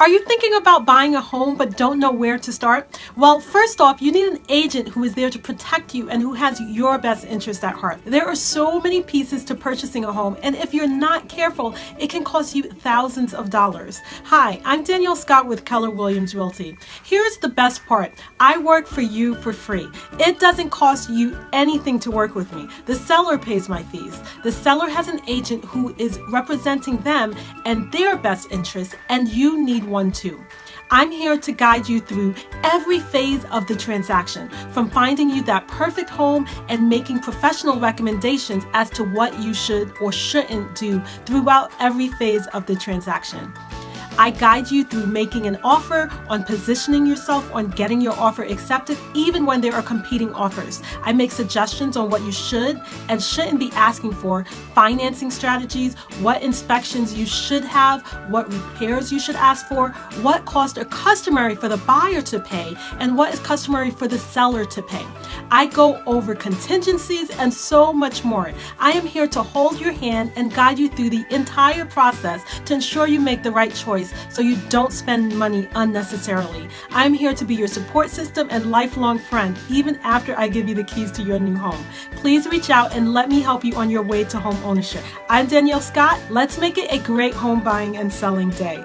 Are you thinking about buying a home but don't know where to start? Well, first off, you need an agent who is there to protect you and who has your best interest at heart. There are so many pieces to purchasing a home, and if you're not careful, it can cost you thousands of dollars. Hi, I'm Danielle Scott with Keller Williams Realty. Here's the best part I work for you for free. It doesn't cost you anything to work with me. The seller pays my fees. The seller has an agent who is representing them and their best interest, and you need one too. I'm here to guide you through every phase of the transaction, from finding you that perfect home and making professional recommendations as to what you should or shouldn't do throughout every phase of the transaction. I guide you through making an offer, on positioning yourself, on getting your offer accepted, even when there are competing offers. I make suggestions on what you should and shouldn't be asking for, financing strategies, what inspections you should have, what repairs you should ask for, what costs are customary for the buyer to pay, and what is customary for the seller to pay. I go over contingencies and so much more. I am here to hold your hand and guide you through the entire process to ensure you make the right choice so you don't spend money unnecessarily. I'm here to be your support system and lifelong friend, even after I give you the keys to your new home. Please reach out and let me help you on your way to home ownership. I'm Danielle Scott. Let's make it a great home buying and selling day.